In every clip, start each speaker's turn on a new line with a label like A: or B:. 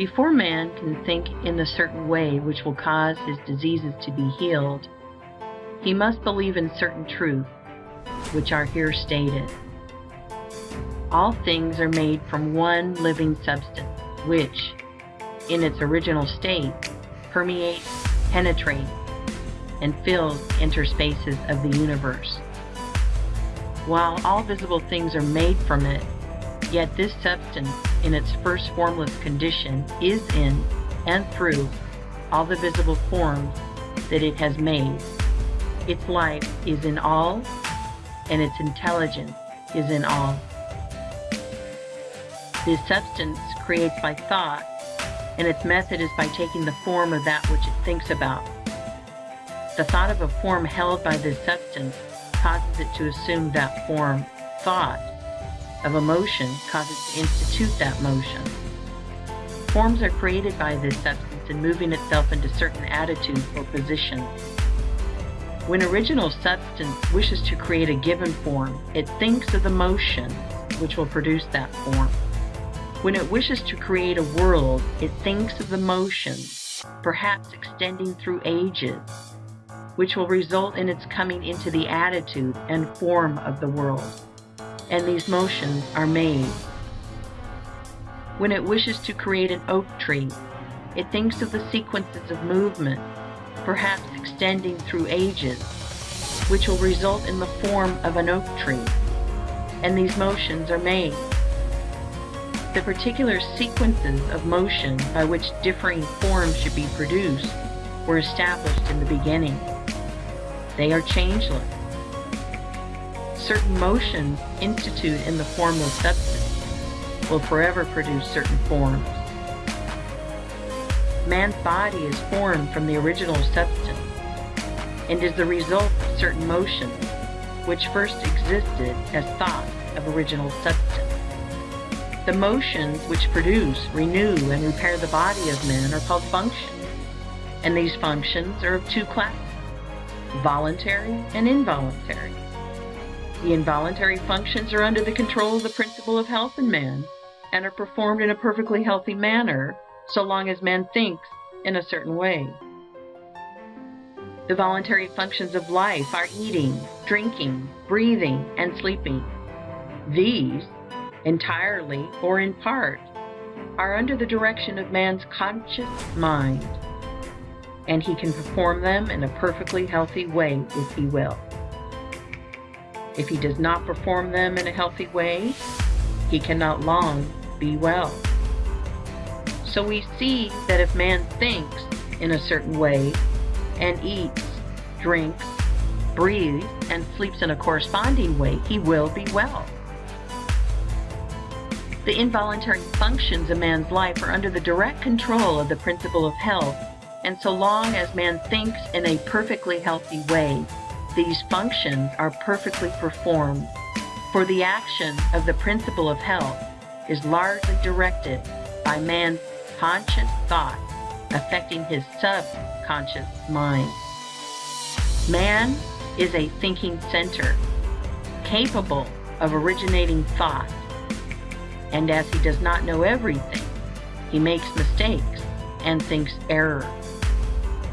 A: Before man can think in the certain way which will cause his diseases to be healed, he must believe in certain truths, which are here stated. All things are made from one living substance, which, in its original state, permeates, penetrates, and fills interspaces of the universe. While all visible things are made from it, yet this substance in its first formless condition is in and through all the visible forms that it has made. Its life is in all, and its intelligence is in all. This substance creates by thought, and its method is by taking the form of that which it thinks about. The thought of a form held by this substance causes it to assume that form. Thought of a motion causes to institute that motion. Forms are created by this substance in moving itself into certain attitudes or positions. When original substance wishes to create a given form, it thinks of the motion which will produce that form. When it wishes to create a world, it thinks of the motions, perhaps extending through ages, which will result in its coming into the attitude and form of the world and these motions are made. When it wishes to create an oak tree, it thinks of the sequences of movement, perhaps extending through ages, which will result in the form of an oak tree, and these motions are made. The particular sequences of motion by which differing forms should be produced were established in the beginning. They are changeless certain motions instituted in the formless substance will forever produce certain forms. Man's body is formed from the original substance and is the result of certain motions which first existed as thought of original substance. The motions which produce, renew, and repair the body of man are called functions, and these functions are of two classes voluntary and involuntary. The involuntary functions are under the control of the Principle of Health in man, and are performed in a perfectly healthy manner so long as man thinks in a certain way. The voluntary functions of life are eating, drinking, breathing, and sleeping. These, entirely or in part, are under the direction of man's conscious mind, and he can perform them in a perfectly healthy way if he will. If he does not perform them in a healthy way, he cannot long be well. So we see that if man thinks in a certain way and eats, drinks, breathes, and sleeps in a corresponding way, he will be well. The involuntary functions of man's life are under the direct control of the principle of health, and so long as man thinks in a perfectly healthy way, these functions are perfectly performed, for the action of the principle of health is largely directed by man's conscious thought affecting his subconscious mind. Man is a thinking center, capable of originating thought, and as he does not know everything, he makes mistakes and thinks error.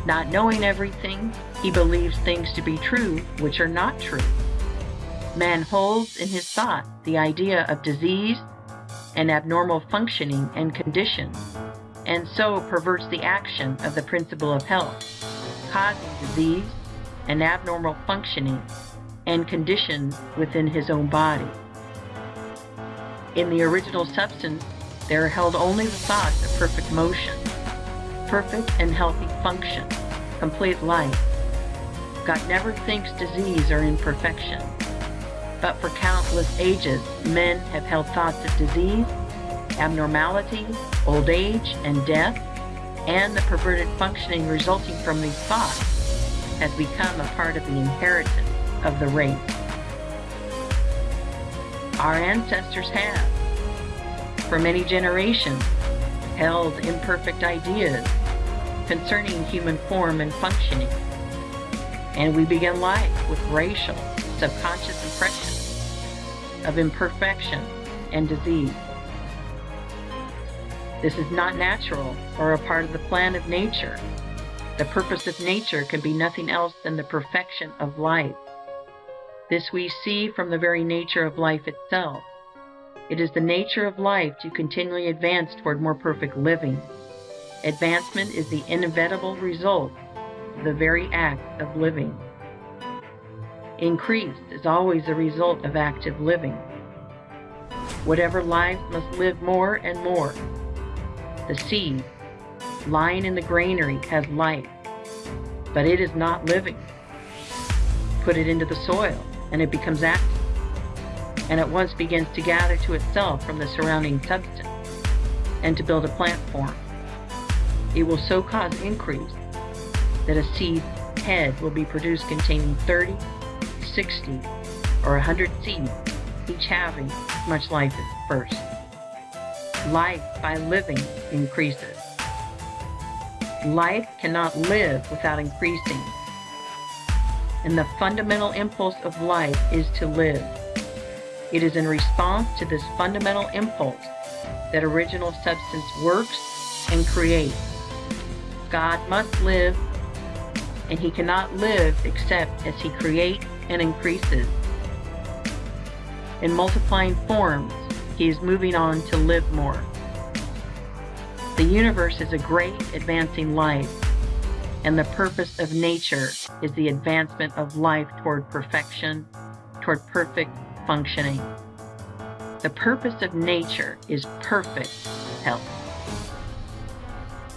A: Not knowing everything, he believes things to be true which are not true. Man holds in his thought the idea of disease and abnormal functioning and condition, and so perverts the action of the principle of health, causing disease and abnormal functioning and condition within his own body. In the original substance, there are held only the thoughts of perfect motion perfect and healthy function, complete life. God never thinks disease or imperfection. But for countless ages, men have held thoughts of disease, abnormality, old age, and death, and the perverted functioning resulting from these thoughts has become a part of the inheritance of the race. Our ancestors have, for many generations, held imperfect ideas concerning human form and functioning. And we begin life with racial, subconscious impressions of imperfection and disease. This is not natural or a part of the plan of nature. The purpose of nature can be nothing else than the perfection of life. This we see from the very nature of life itself. It is the nature of life to continually advance toward more perfect living. Advancement is the inevitable result the very act of living. Increase is always a result of active living. Whatever lives must live more and more. The seed, lying in the granary, has life, but it is not living. Put it into the soil, and it becomes active, and at once begins to gather to itself from the surrounding substance, and to build a plant form. It will so cause increase that a seed head will be produced containing 30, 60, or 100 seeds each having as much life as the first. Life by living increases. Life cannot live without increasing, and the fundamental impulse of life is to live. It is in response to this fundamental impulse that original substance works and creates. God must live, and He cannot live except as He creates and increases in multiplying forms, he is moving on to live more. The universe is a great advancing life, and the purpose of nature is the advancement of life toward perfection, toward perfect functioning. The purpose of nature is perfect health.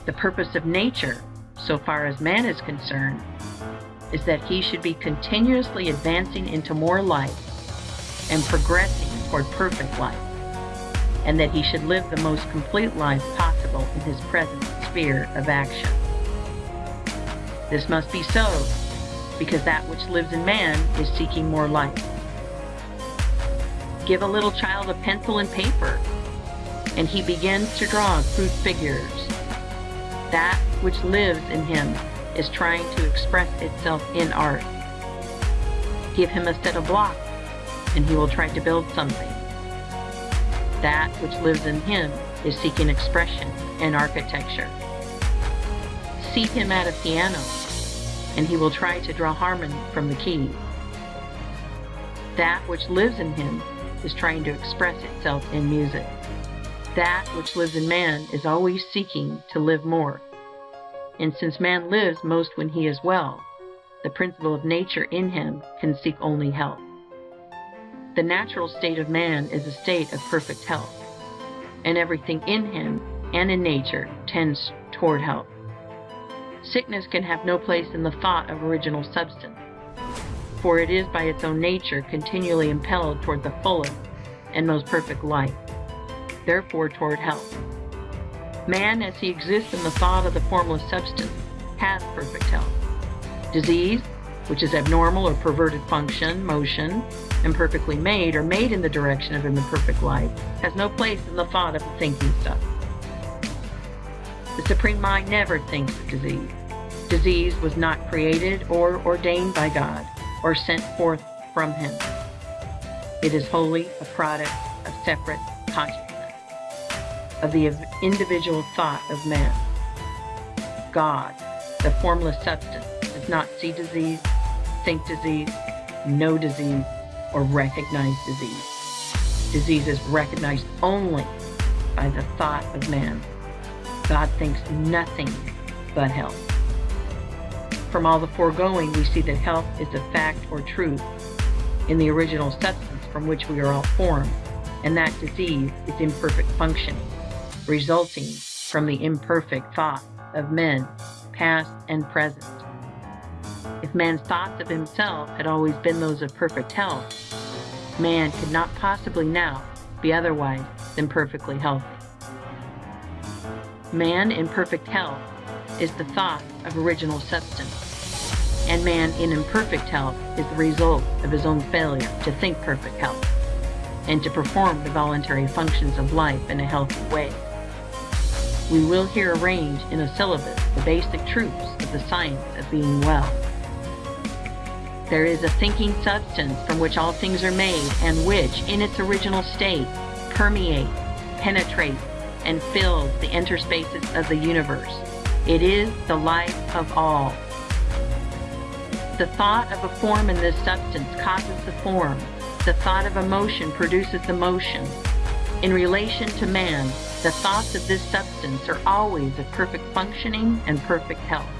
A: The purpose of nature, so far as man is concerned, is that he should be continuously advancing into more life and progressing toward perfect life, and that he should live the most complete life possible in his present sphere of action. This must be so, because that which lives in man is seeking more life. Give a little child a pencil and paper, and he begins to draw crude figures. That which lives in him is trying to express itself in art. Give him a set of blocks and he will try to build something. That which lives in him is seeking expression and architecture. Seat him at a piano, and he will try to draw harmony from the keys. That which lives in him is trying to express itself in music. That which lives in man is always seeking to live more. And since man lives most when he is well, the principle of nature in him can seek only health. The natural state of man is a state of perfect health, and everything in him and in nature tends toward health. Sickness can have no place in the thought of original substance, for it is by its own nature continually impelled toward the fullest and most perfect life, therefore toward health. Man, as he exists in the thought of the formless substance, has perfect health. Disease, which is abnormal or perverted function, motion, imperfectly made or made in the direction of an imperfect life, has no place in the thought of the thinking stuff. The Supreme Mind never thinks of disease. Disease was not created or ordained by God or sent forth from Him. It is wholly a product of separate consciousness, of the individual thought of man. God, the formless substance, does not see disease, think disease, know disease, or recognize disease. Disease is recognized only by the thought of man. God thinks nothing but health. From all the foregoing, we see that health is a fact or truth in the original substance from which we are all formed, and that disease is imperfect functioning, resulting from the imperfect thought of men, past and present. If man's thoughts of himself had always been those of perfect health, man could not possibly now be otherwise than perfectly healthy. Man in perfect health is the thought of original substance, and man in imperfect health is the result of his own failure to think perfect health and to perform the voluntary functions of life in a healthy way. We will here arrange in a syllabus the basic truths of the science of being well. There is a thinking substance from which all things are made, and which, in its original state, permeates, penetrates, and fills the interspaces of the universe. It is the life of all. The thought of a form in this substance causes the form. The thought of a motion produces the motion. In relation to man, the thoughts of this substance are always of perfect functioning and perfect health.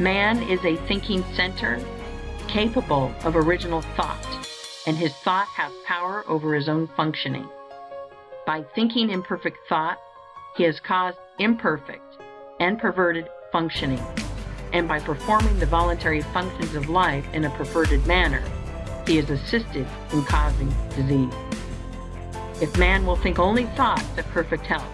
A: Man is a thinking center, capable of original thought, and his thought has power over his own functioning. By thinking imperfect thought, he has caused imperfect and perverted functioning, and by performing the voluntary functions of life in a perverted manner, he is assisted in causing disease. If man will think only thoughts of perfect health,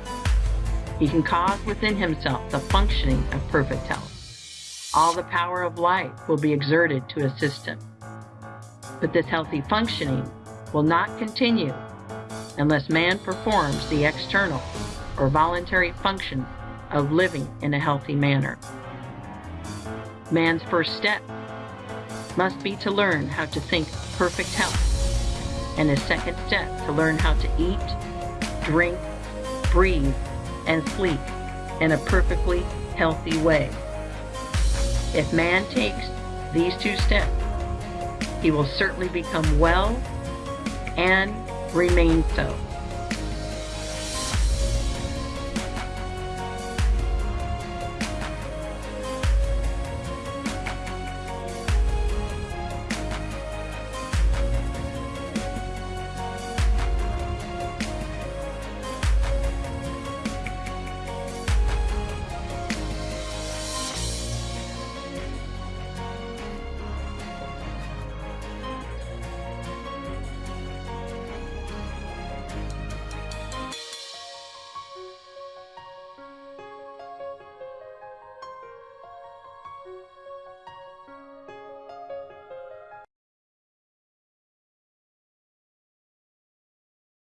A: he can cause within himself the functioning of perfect health. All the power of life will be exerted to assist him. But this healthy functioning will not continue unless man performs the external or voluntary function of living in a healthy manner. Man's first step must be to learn how to think perfect health and his second step to learn how to eat, drink, breathe, and sleep in a perfectly healthy way. If man takes these two steps, he will certainly become well and remain so.